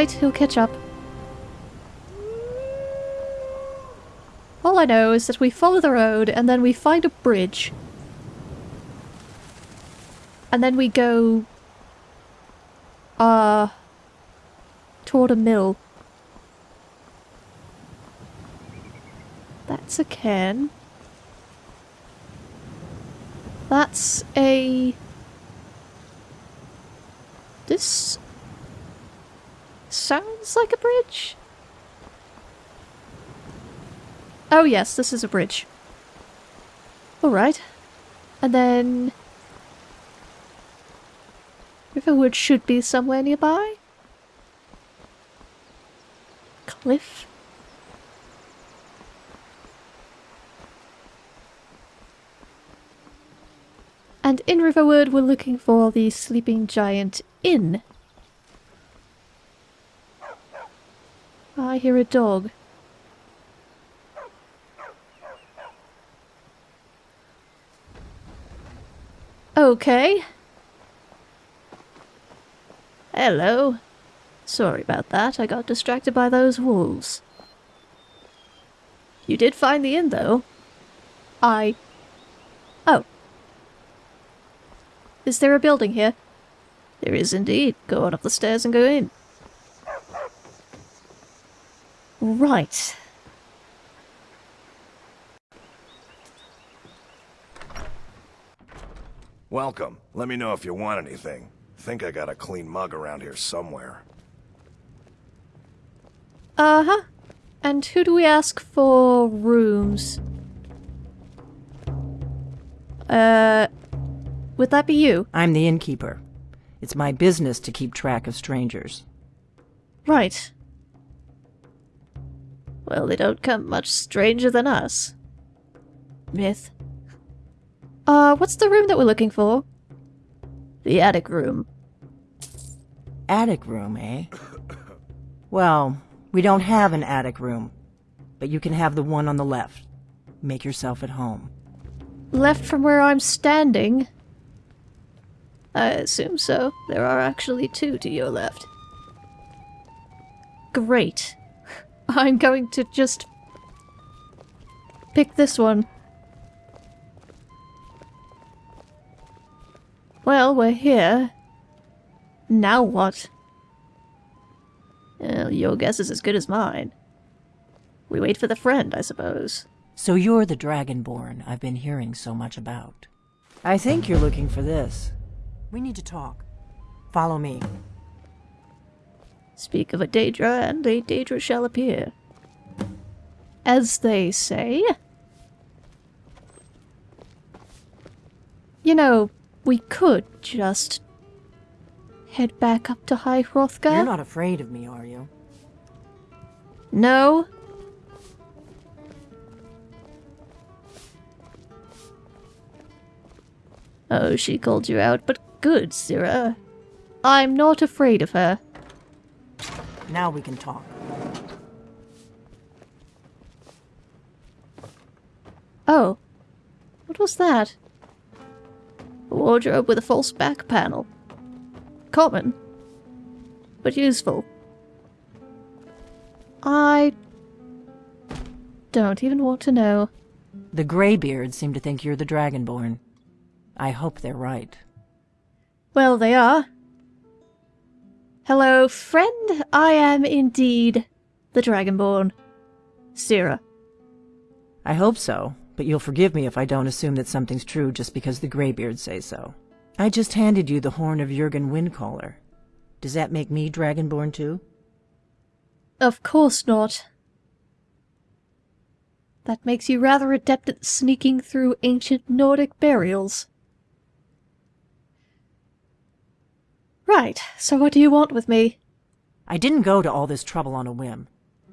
alright, he'll catch up. All I know is that we follow the road and then we find a bridge. And then we go... Uh... Toward a mill. That's a can. That's a... This... Sounds like a bridge? Oh yes, this is a bridge. Alright. And then... Riverwood should be somewhere nearby? Cliff? And in Riverwood we're looking for the Sleeping Giant Inn. I hear a dog. Okay. Hello. Sorry about that, I got distracted by those wolves. You did find the inn, though. I... Oh. Is there a building here? There is indeed. Go on up the stairs and go in. Right. Welcome. Let me know if you want anything. Think I got a clean mug around here somewhere. Uh-huh. And who do we ask for rooms? Uh, would that be you? I'm the innkeeper. It's my business to keep track of strangers. Right. Well, they don't come much stranger than us. Myth. Uh, what's the room that we're looking for? The attic room. Attic room, eh? Well, we don't have an attic room, but you can have the one on the left. Make yourself at home. Left from where I'm standing? I assume so. There are actually two to your left. Great. I'm going to just pick this one. Well, we're here. Now what? Well, your guess is as good as mine. We wait for the friend, I suppose. So you're the Dragonborn I've been hearing so much about. I think you're looking for this. We need to talk. Follow me. Speak of a Daedra, and a Daedra shall appear. As they say. You know, we could just head back up to High Hrothgar. You're not afraid of me, are you? No. Oh, she called you out, but good, Sirrah. I'm not afraid of her. Now we can talk. Oh. What was that? A wardrobe with a false back panel. Common. But useful. I... don't even want to know. The Greybeards seem to think you're the Dragonborn. I hope they're right. Well, they are. Hello, friend. I am indeed the Dragonborn. Sirrah. I hope so, but you'll forgive me if I don't assume that something's true just because the Greybeards say so. I just handed you the horn of Jurgen Windcaller. Does that make me Dragonborn too? Of course not. That makes you rather adept at sneaking through ancient Nordic burials. Right, so what do you want with me? I didn't go to all this trouble on a whim.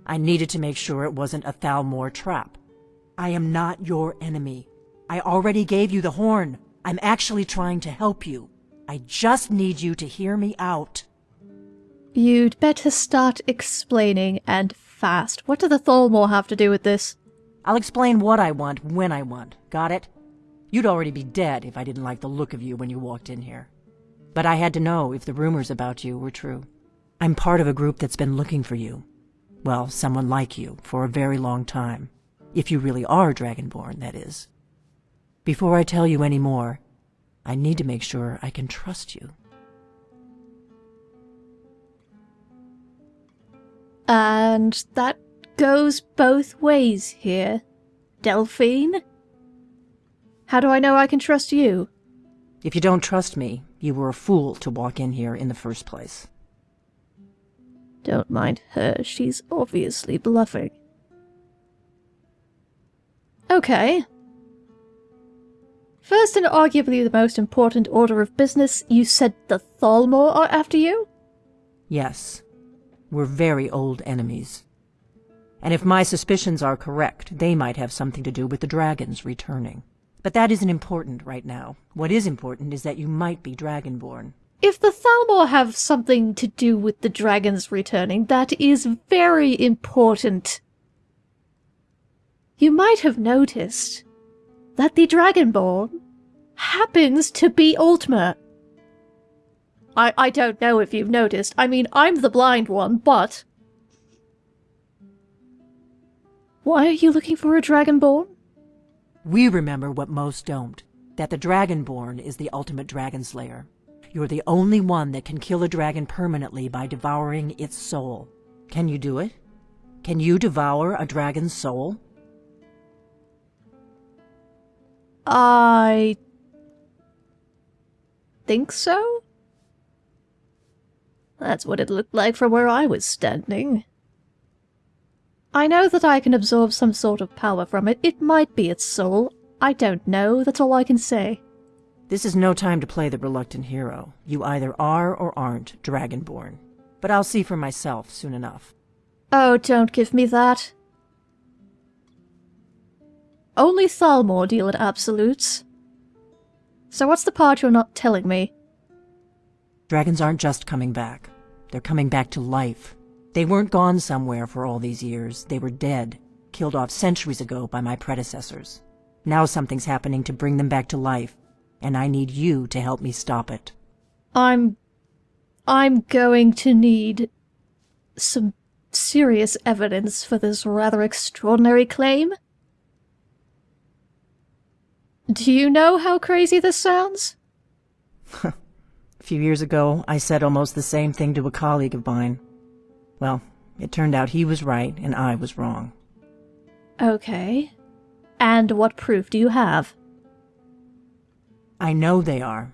I needed to make sure it wasn't a Thalmor trap. I am not your enemy. I already gave you the horn. I'm actually trying to help you. I just need you to hear me out. You'd better start explaining, and fast. What do the Thalmor have to do with this? I'll explain what I want when I want. Got it? You'd already be dead if I didn't like the look of you when you walked in here. But I had to know if the rumors about you were true. I'm part of a group that's been looking for you. Well, someone like you, for a very long time. If you really are Dragonborn, that is. Before I tell you any more, I need to make sure I can trust you. And that goes both ways here. Delphine? How do I know I can trust you? If you don't trust me, you were a fool to walk in here in the first place. Don't mind her, she's obviously bluffing. Okay. First and arguably the most important order of business, you said the Thalmor are after you? Yes. We're very old enemies. And if my suspicions are correct, they might have something to do with the dragons returning. But that isn't important right now. What is important is that you might be Dragonborn. If the Thalmor have something to do with the dragons returning, that is very important. You might have noticed that the Dragonborn happens to be Ultima. I, I don't know if you've noticed. I mean, I'm the blind one, but... Why are you looking for a Dragonborn? We remember what most don't. That the Dragonborn is the ultimate dragon slayer. You're the only one that can kill a dragon permanently by devouring its soul. Can you do it? Can you devour a dragon's soul? I... think so? That's what it looked like from where I was standing. I know that I can absorb some sort of power from it. It might be its soul. I don't know. That's all I can say. This is no time to play the reluctant hero. You either are or aren't Dragonborn. But I'll see for myself soon enough. Oh, don't give me that. Only Thalmor deal in absolutes. So what's the part you're not telling me? Dragons aren't just coming back. They're coming back to life. They weren't gone somewhere for all these years. They were dead, killed off centuries ago by my predecessors. Now something's happening to bring them back to life, and I need you to help me stop it. I'm... I'm going to need... some serious evidence for this rather extraordinary claim. Do you know how crazy this sounds? A few years ago, I said almost the same thing to a colleague of mine. Well, it turned out he was right and I was wrong. Okay. And what proof do you have? I know they are.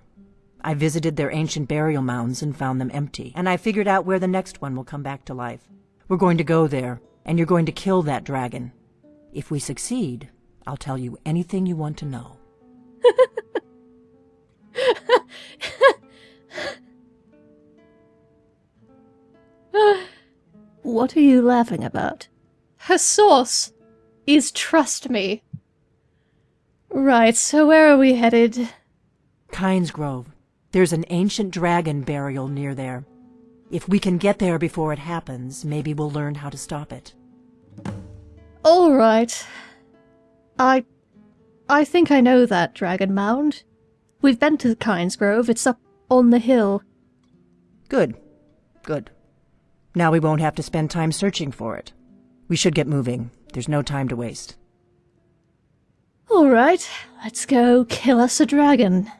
I visited their ancient burial mounds and found them empty, and I figured out where the next one will come back to life. We're going to go there, and you're going to kill that dragon. If we succeed, I'll tell you anything you want to know. What are you laughing about? Her source is trust me. Right, so where are we headed? Kynes Grove. There's an ancient dragon burial near there. If we can get there before it happens, maybe we'll learn how to stop it. All right. I... I think I know that dragon mound. We've been to Kynes Grove. It's up on the hill. Good. Good. Now we won't have to spend time searching for it. We should get moving. There's no time to waste. All right, let's go kill us a dragon.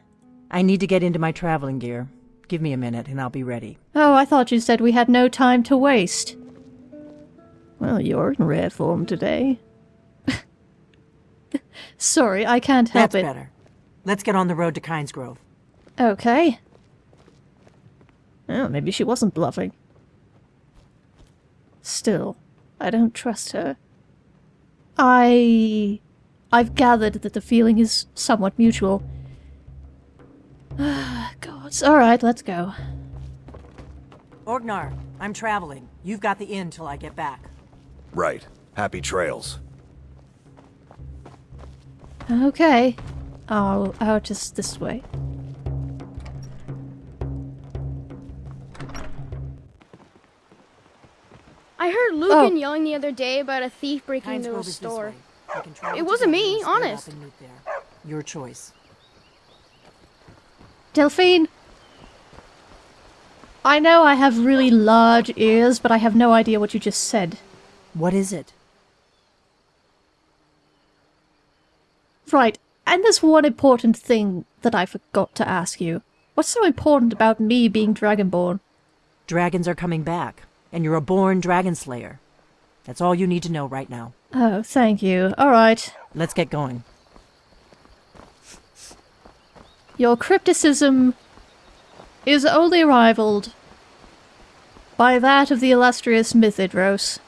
I need to get into my traveling gear. Give me a minute and I'll be ready. Oh, I thought you said we had no time to waste. Well, you're in rare form today. Sorry, I can't help That's it. better. Let's get on the road to Kynes Grove. Okay. Oh, maybe she wasn't bluffing. Still, I don't trust her. I... I've gathered that the feeling is somewhat mutual. Ah, gods. Alright, let's go. Orgnar, I'm traveling. You've got the inn till I get back. Right. Happy trails. Okay. I'll out just this way. I heard Lucan yelling the other day about a thief breaking into a Grove is this store. way. We can travel It wasn't me, and split up honest. and meet there. Your choice. Delphine! I know I have really large ears, but I have no idea what you just said. What is it? Right, and there's one important thing that I forgot to ask you. What's so important about me being Dragonborn? Dragons are coming back, and you're a born dragon slayer. That's all you need to know right now. Oh, thank you. Alright. Let's get going. Your crypticism is only rivaled by that of the illustrious Mythidros.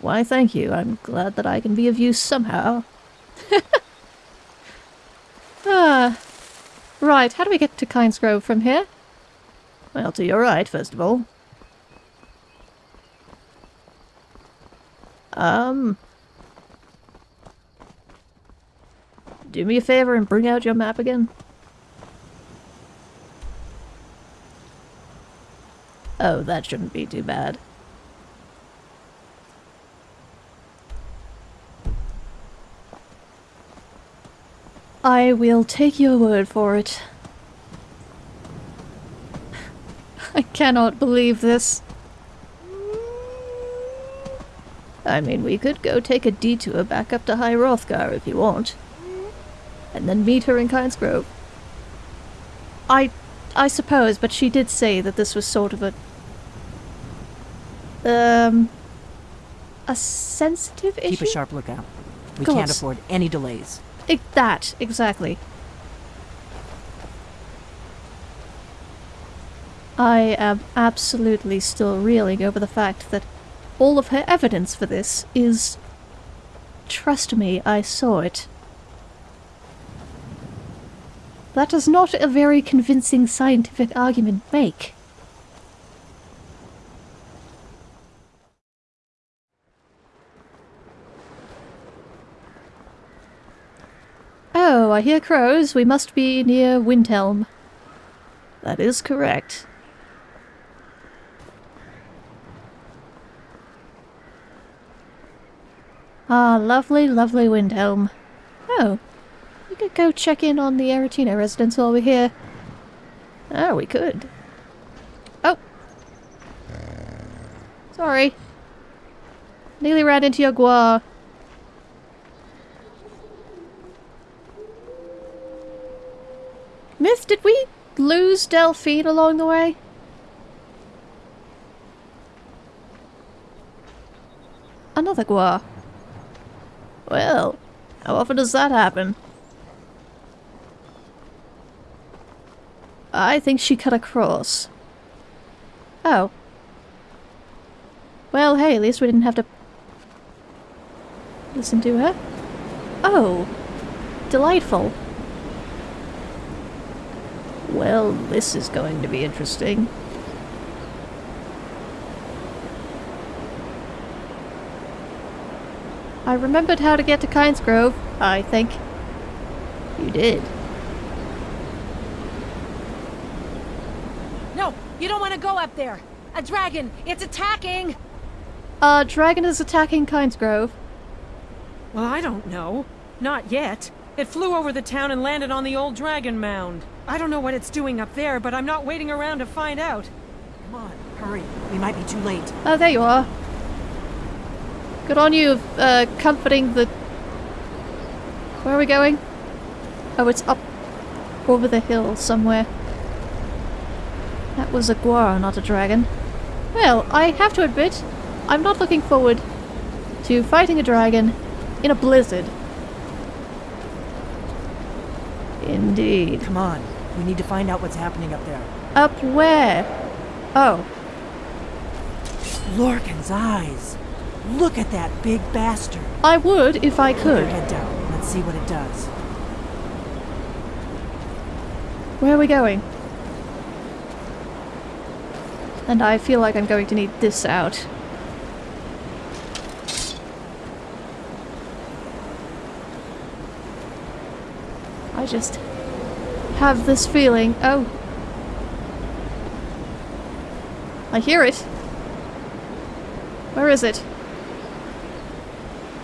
Why, thank you. I'm glad that I can be of use somehow. ah. Right, how do we get to Kynes Grove from here? Well, to your right, first of all. Um... Do me a favor and bring out your map again. Oh, that shouldn't be too bad. I will take your word for it. I cannot believe this. I mean, we could go take a detour back up to High Hrothgar if you want. And then meet her in Kynes Grove. I... I suppose, but she did say that this was sort of a... Um... A sensitive issue? Keep a sharp lookout. We Gods. can't afford any delays. I- that, exactly. I am absolutely still reeling over the fact that all of her evidence for this is. Trust me, I saw it. That does not a very convincing scientific argument make. Oh, I hear crows. We must be near Windhelm. That is correct. Ah, lovely, lovely Windhelm. Oh, we could go check in on the Aretino residence while we're here. Oh, we could. Oh. Sorry. Nearly ran into your guar. Myth, did we lose Delphine along the way? Another guar. Well, how often does that happen? I think she cut across. Oh. Well, hey, at least we didn't have to listen to her. Oh. Delightful. Well, this is going to be interesting. I remembered how to get to Kynes Grove, I think. You did. No, you don't want to go up there. A dragon, it's attacking. Uh, dragon is attacking Kynes Grove. Well, I don't know. Not yet. It flew over the town and landed on the old dragon mound. I don't know what it's doing up there, but I'm not waiting around to find out. Come on, hurry. We might be too late. Oh, there you are. Good on you, uh, comforting the... Where are we going? Oh, it's up over the hill somewhere. That was a guar, not a dragon. Well, I have to admit, I'm not looking forward to fighting a dragon in a blizzard. Indeed. Come on. We need to find out what's happening up there. Up where? Oh, Lorcan's eyes. Look at that big bastard. I would if I could. head down. Let's see what it does. Where are we going? And I feel like I'm going to need this out. I just have this feeling. Oh. I hear it. Where is it?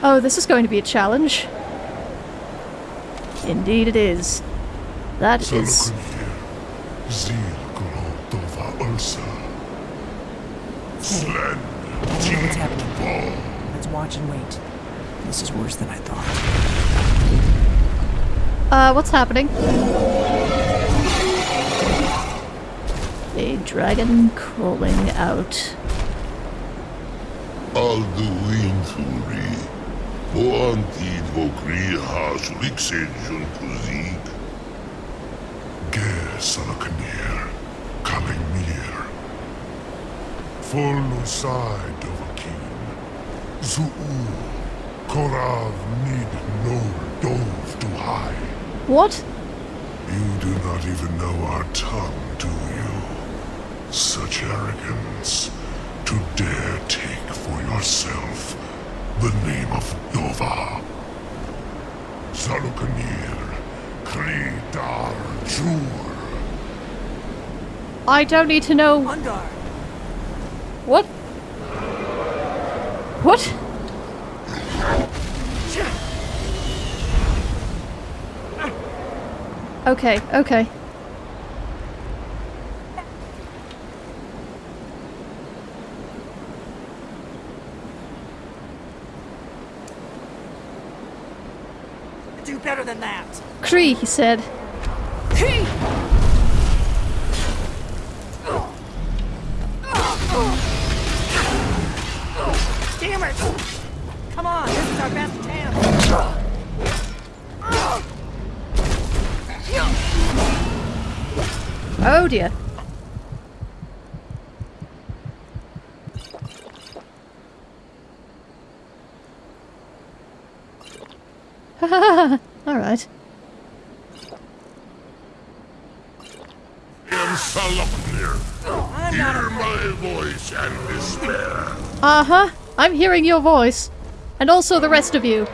Oh, this is going to be a challenge. Indeed it is. That is... Zil Grotova Ursa. Sled I know what's happening. Let's watch and wait. This is worse than I thought. Uh, what's happening? A dragon crawling out. Alduin Thuri. Boantid vokri has lixejun kuzik. Ger Salakanir. Kalimir. Forlusai Dovakin. Zuu. Korav need no dove to hide. What? You do not even know our tongue, do you? Such arrogance to dare take for yourself the name of Dova. Zalukanir, Kridar Jur. I don't need to know. Undar! What? What? Okay, okay. Do better than that! Cree, he said. Damn it! Come on, this is our best chance! Oh dear. Alright. In Sahloknir, hear my voice and despair. Uh huh. I'm hearing your voice. And also the rest of you.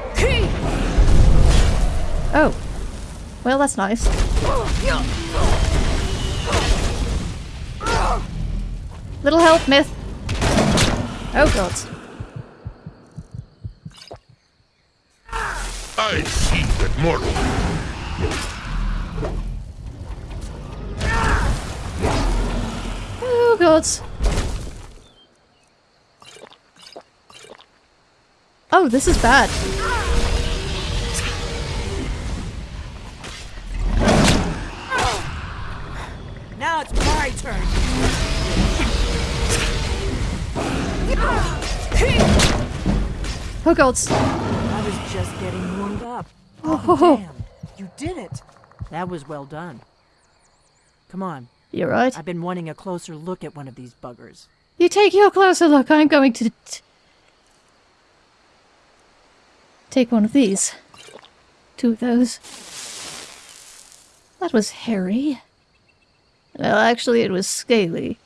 Oh. Well, that's nice. Little help, Myth. Oh god. I see that mortal. Oh god. Oh, this is bad. Now it's my turn! Oh god. I was just getting warmed up. Oh. Oh, damn. You did it! That was well done. Come on. You're right. I've been wanting a closer look at one of these buggers. You take your closer look. I'm going to take one of these. Two of those. That was hairy. Well, actually, it was scaly.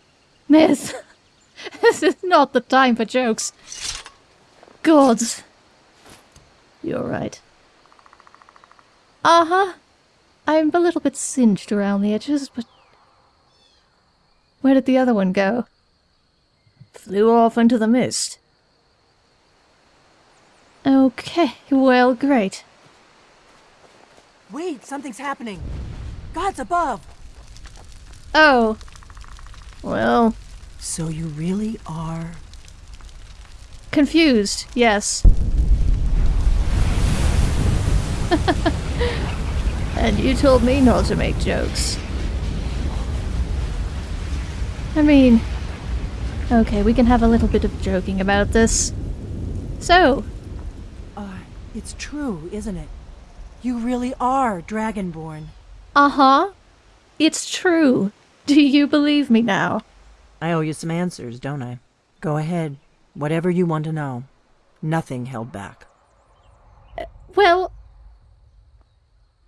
Myth. this is not the time for jokes. Gods. You're right. Uh huh. I'm a little bit singed around the edges, but. Where did the other one go? Flew off into the mist. Okay, well, great. Wait, something's happening! God's above! Oh. Well, So you really are. confused, yes. and you told me not to make jokes. I mean, okay, we can have a little bit of joking about this. So, it's true, isn't it? You really are Dragonborn. uh huh. It's true. Do you believe me now? I owe you some answers, don't I? Go ahead. Whatever you want to know. Nothing held back. Well,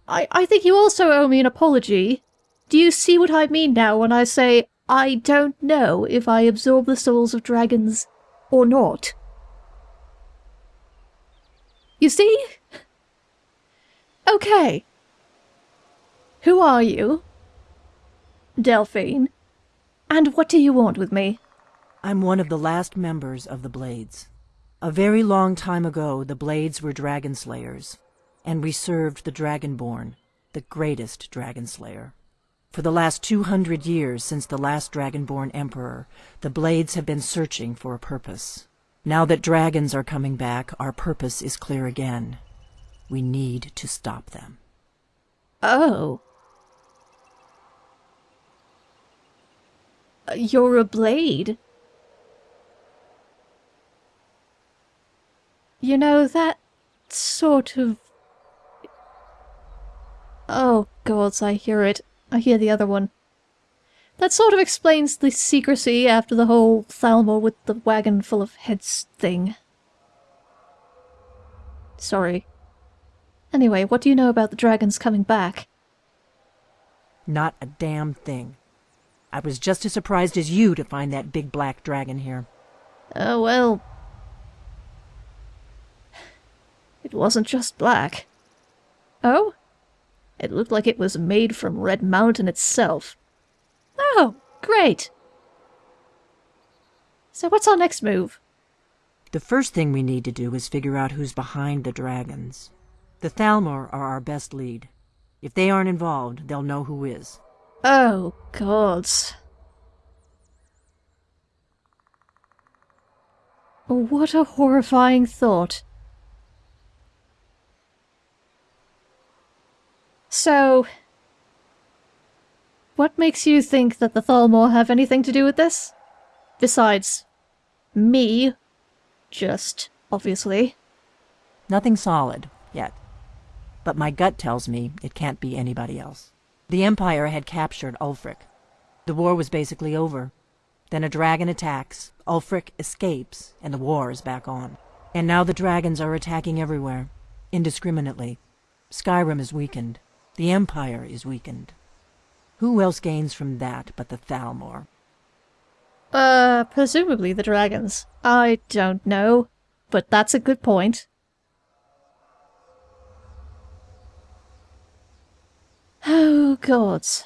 I I think you also owe me an apology. Do you see what I mean now when I say I don't know if I absorb the souls of dragons or not? You see? Okay. Who are you? Delphine. And what do you want with me? I'm one of the last members of the Blades. A very long time ago, the Blades were dragon slayers, and we served the Dragonborn, the greatest dragon slayer. For the last 200 years since the last Dragonborn Emperor, the Blades have been searching for a purpose. Now that dragons are coming back, our purpose is clear again. We need to stop them. Oh. You're a blade? You know, that sort of... Oh, gods, I hear it. I hear the other one. That sort of explains the secrecy after the whole Thalmor with the wagon full of heads thing. Sorry. Anyway, what do you know about the dragons coming back? Not a damn thing. I was just as surprised as you to find that big black dragon here. Oh, well. It wasn't just black. Oh? It looked like it was made from Red Mountain itself. Oh, great! So what's our next move? The first thing we need to do is figure out who's behind the dragons. The Thalmor are our best lead. If they aren't involved, they'll know who is. Oh, gods. What a horrifying thought. So, what makes you think that the Thalmor have anything to do with this? Besides, me. Just, obviously. Nothing solid, yet. But my gut tells me it can't be anybody else. The Empire had captured Ulfric. The war was basically over. Then a dragon attacks, Ulfric escapes, and the war is back on. And now the dragons are attacking everywhere, indiscriminately. Skyrim is weakened. The Empire is weakened. Who else gains from that but the Thalmor? Uh, presumably the dragons. I don't know, but that's a good point. Oh, gods.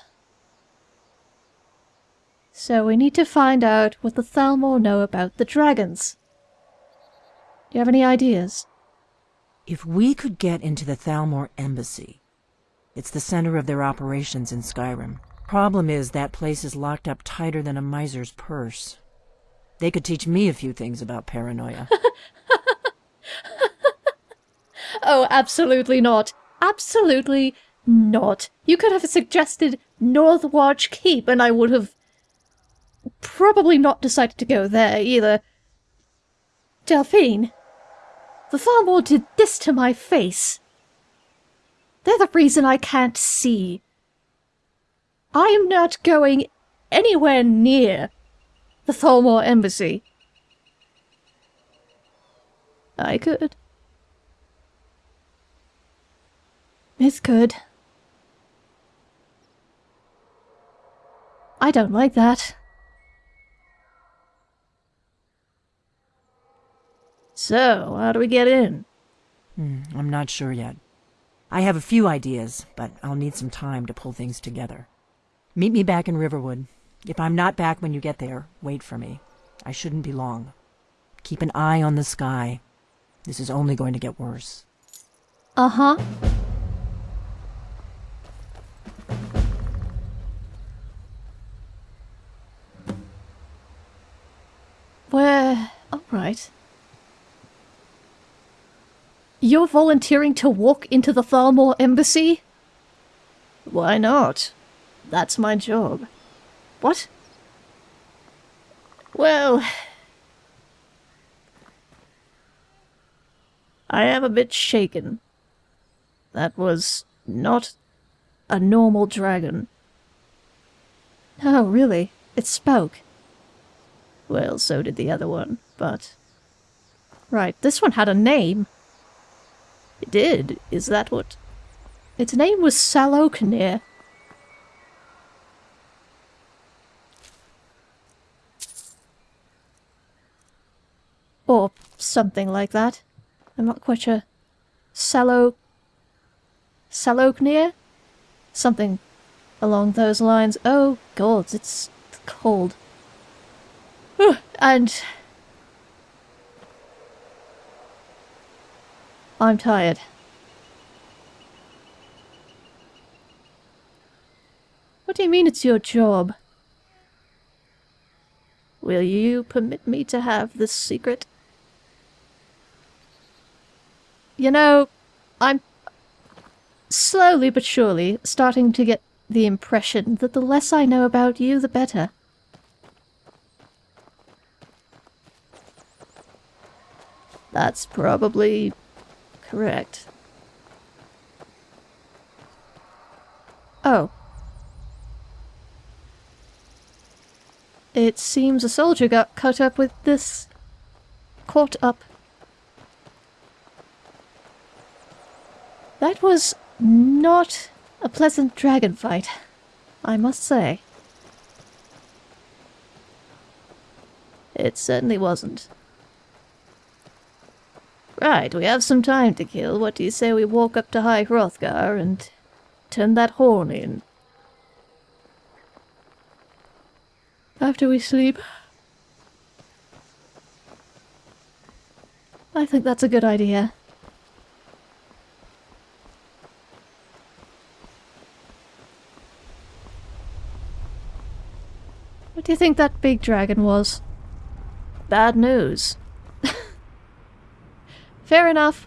So we need to find out what the Thalmor know about the dragons. Do you have any ideas? If we could get into the Thalmor embassy, it's the center of their operations in Skyrim. Problem is that place is locked up tighter than a miser's purse. They could teach me a few things about paranoia. Oh, absolutely not. Absolutely not. You could have suggested Northwatch Keep, and I would have probably not decided to go there either. Delphine, the Thalmor did this to my face. They're the reason I can't see. I am not going anywhere near the Thalmor embassy. I could. It's could. I don't like that. So, how do we get in? Hmm, I'm not sure yet. I have a few ideas, but I'll need some time to pull things together. Meet me back in Riverwood. If I'm not back when you get there, wait for me. I shouldn't be long. Keep an eye on the sky. This is only going to get worse. Uh-huh. Where... Alright. You're volunteering to walk into the Thalmor embassy? Why not? That's my job. What? Well... I am a bit shaken. That was not a normal dragon. Oh, really? It spoke. Well, so did the other one, but... Right, this one had a name. It did? Is that what... Its name was Sahloknir. Or something like that. I'm not quite sure. Salo... Sahloknir? Something along those lines. Oh, gods, it's cold. and... I'm tired. What do you mean? it's your job? Will you permit me to have this secret? You know, I'm slowly but surely starting to get the impression that the less I know about you, the better. That's probably correct. Oh. It seems a soldier got caught up with this... Caught up. That was not a pleasant dragon fight, I must say. It certainly wasn't. Right, we have some time to kill. What do you say we walk up to High Hrothgar and turn that horn in? After we sleep. I think that's a good idea. What do you think that big dragon was? Bad news. Fair enough.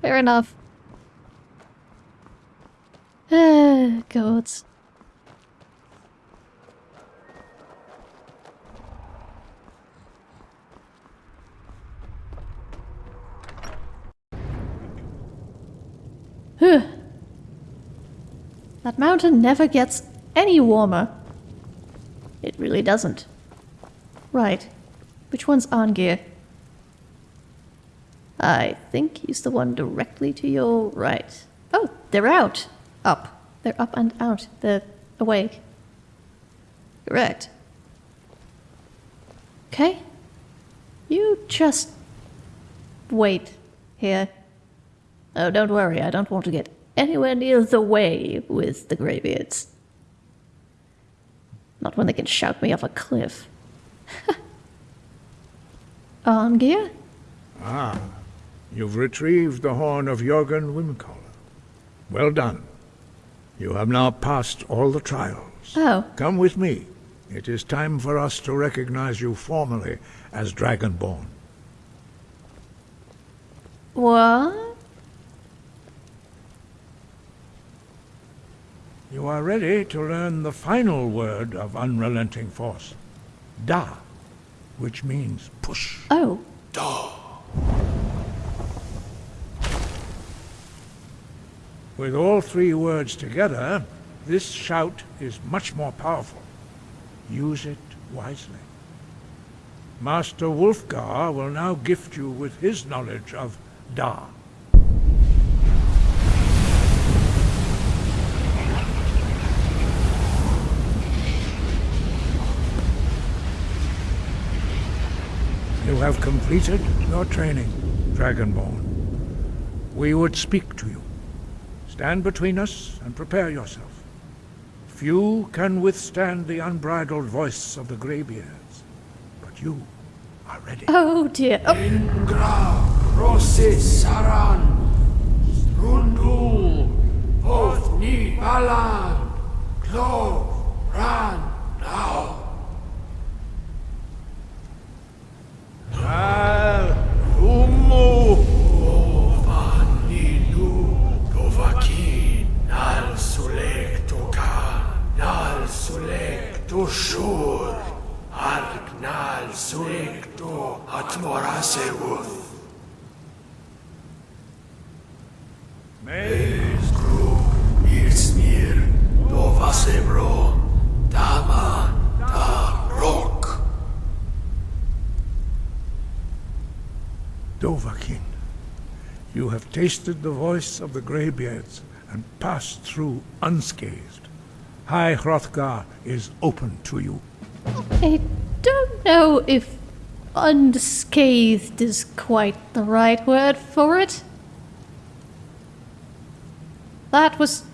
Fair enough. Gods. Huh. That mountain never gets any warmer. It really doesn't. Right. Which one's Arngeir? I think he's the one directly to your right. Oh, they're out. Up. They're up and out. They're awake. Correct. Okay. You just wait here. Oh, don't worry, I don't want to get anywhere near the way with the Greybeards. Not when they can shout me off a cliff. Arngeir? Ah, you've retrieved the horn of Jurgen Windcaller. Well done. You have now passed all the trials. Oh. Come with me. It is time for us to recognize you formally as Dragonborn. What? You are ready to learn the final word of unrelenting force. Dah, which means push. Oh. With all three words together, this shout is much more powerful. Use it wisely. Master Wulfgar will now gift you with his knowledge of Dah. You have completed your training, Dragonborn. We would speak to you. Stand between us and prepare yourself. Few can withstand the unbridled voice of the Greybeards, but you are ready. Oh dear. Oh. Ingra, Rosit Saran, Rundul, Hoth Ni Balan, Clove, Ran, Now. Al, Umu, Sulek Toshur, Argnal Sulek To Atmoraseuth. Meis Gru, Irsmir, Dovasebro, Daman, Da Rock. Dovahkiin, you have tasted the voice of the Greybeards and passed through unscathed. High Hrothgar is open to you. I don't know if unscathed is quite the right word for it. That was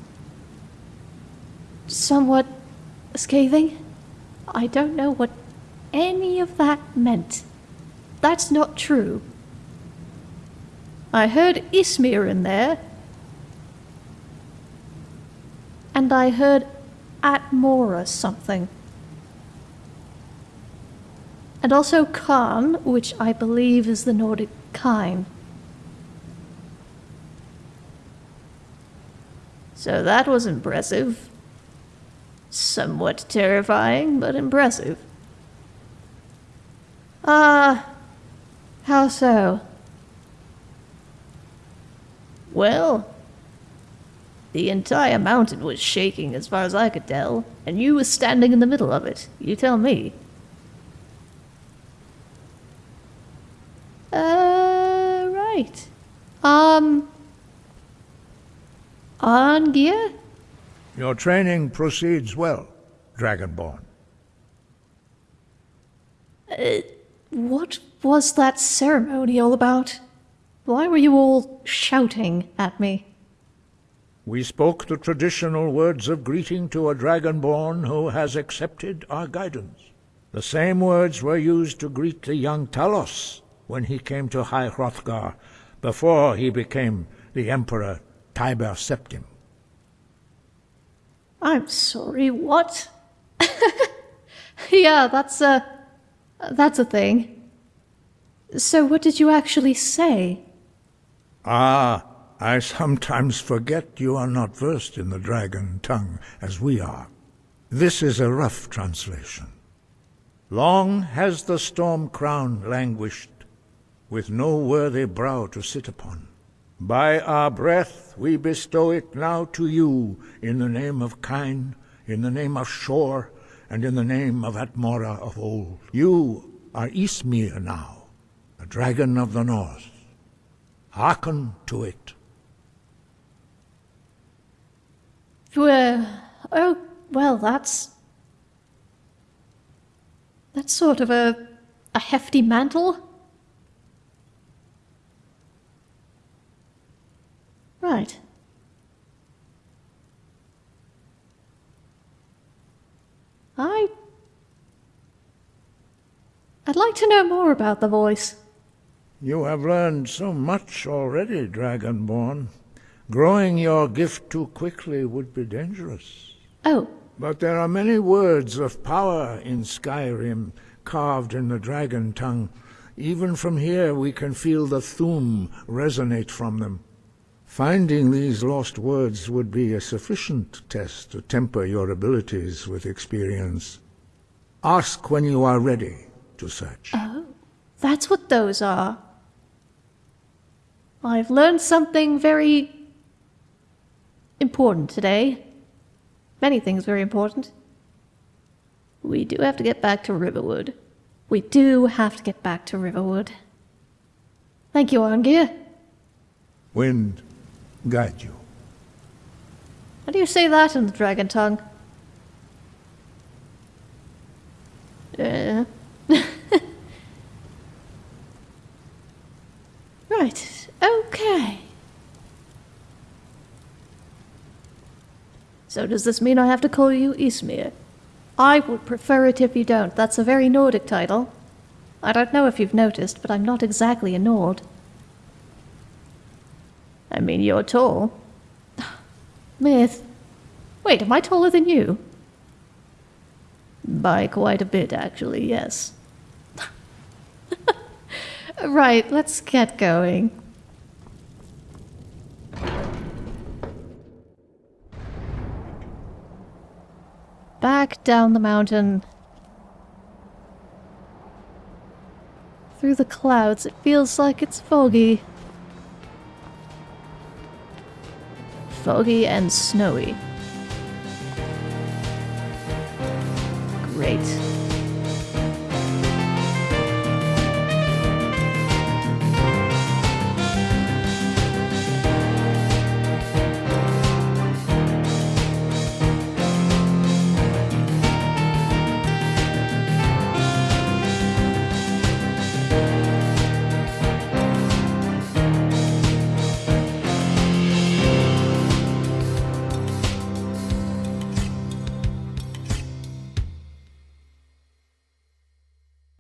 somewhat scathing. I don't know what any of that meant. That's not true. I heard Ysmir in there. And I heard Atmora something. And also Khan, which I believe is the Nordic kind. So that was impressive. Somewhat terrifying, but impressive. Ah, how so? Well, the entire mountain was shaking as far as I could tell, and you were standing in the middle of it. You tell me. Uh, right. Um. Arngeir? Your training proceeds well, Dragonborn. Uh, what was that ceremony all about? Why were you all shouting at me? We spoke the traditional words of greeting to a Dragonborn who has accepted our guidance. The same words were used to greet the young Talos when he came to High Hrothgar before he became the Emperor Tiber Septim. I'm sorry, what? yeah, that's a... that's a thing. So what did you actually say? Ah, I sometimes forget you are not versed in the dragon tongue as we are. This is a rough translation. Long has the storm crown languished, with no worthy brow to sit upon. By our breath we bestow it now to you, in the name of Kyne, in the name of Shor, and in the name of Atmora of old. You are Ysmir now, the dragon of the north. Hearken to it. Well, oh, well, that's... That's sort of a... a hefty mantle? Right. I... I'd like to know more about the voice. You have learned so much already, Dragonborn. Growing your gift too quickly would be dangerous. Oh. But there are many words of power in Skyrim, carved in the dragon tongue. Even from here we can feel the Thu'um resonate from them. Finding these lost words would be a sufficient test to temper your abilities with experience. Ask when you are ready to search. Oh, that's what those are. I've learned something very important today. Many things very important. We do have to get back to Riverwood. We do have to get back to Riverwood. Thank you, Arngeir. Wind, guide you. How do you say that in the dragon tongue? Uh. right, okay. So does this mean I have to call you Ysmir? I would prefer it if you don't. That's a very Nordic title. I don't know if you've noticed, but I'm not exactly a Nord. I mean, you're tall. Myth. Wait, am I taller than you? By quite a bit, actually, yes. right, let's get going. Back down the mountain. Through the clouds, it feels like it's foggy. foggy and snowy.